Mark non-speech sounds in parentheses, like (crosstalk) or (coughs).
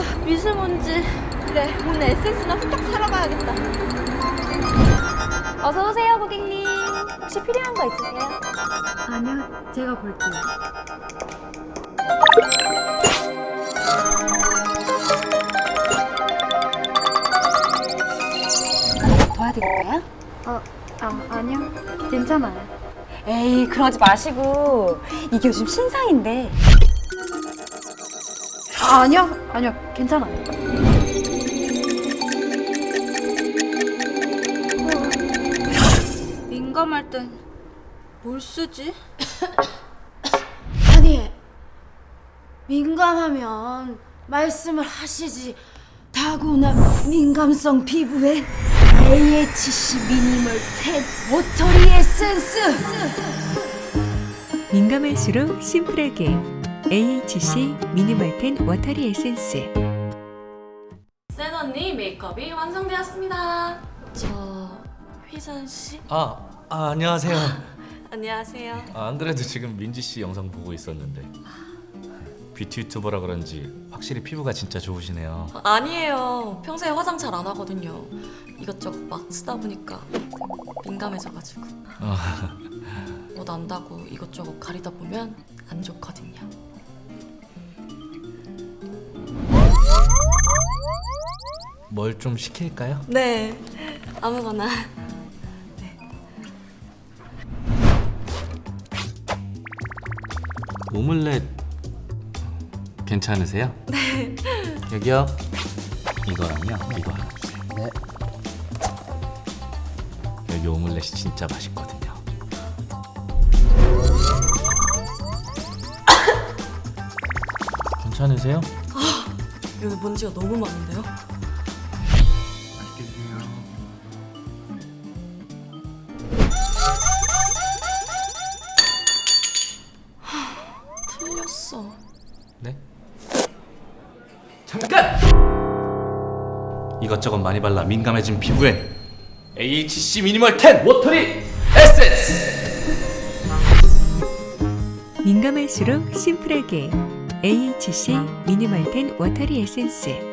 아 미세먼지 그래 오늘 에센스나 후딱 사러 가야겠다 어서 오세요, 고객님. 혹시 필요한 거 있으세요? 아니요, 제가 볼게요. 도와드릴까요? 어, 아, 아니요. 괜찮아요. 에이, 그러지 마시고. 이게 요즘 신상인데. 아, 아니요, 아니요. 괜찮아요. 민감할 땐 뭘 쓰지? (coughs) 아니 민감하면 말씀을 하시지 타고난 민감성 피부에 AHC 미니멀 탭 워터리 에센스 민감할수록 심플하게 AHC minimal ten watery 에센스 센 언니 메이크업이 완성되었습니다. 저 휘선 씨 아, 아 안녕하세요. 안녕하세요. 아, 안 그래도 지금 민지 씨 영상 보고 있었는데 뷰티 유튜버라 그런지 확실히 피부가 진짜 좋으시네요. 아니에요. 평소에 화장 잘 안 하거든요. 이것저것 막 쓰다 보니까 민감해져가지고 아, 뭐 난다고 이것저것 가리다 보면 안 좋거든요. 뭘 좀 시킬까요? 네, 아무거나. 오믈렛 괜찮으세요? 네. 여기요. 이거랑요. 이거 하나 주세요. 네. 여기 오믈렛이 진짜 맛있거든요. (coughs) 괜찮으세요? 여기 먼지가 너무 많은데요? 네? 잠깐! 이것저것 많이 발라 민감해진 피부엔 AHC minimal 10 watery 에센스! 민감할수록 심플하게 AHC minimal ten watery 에센스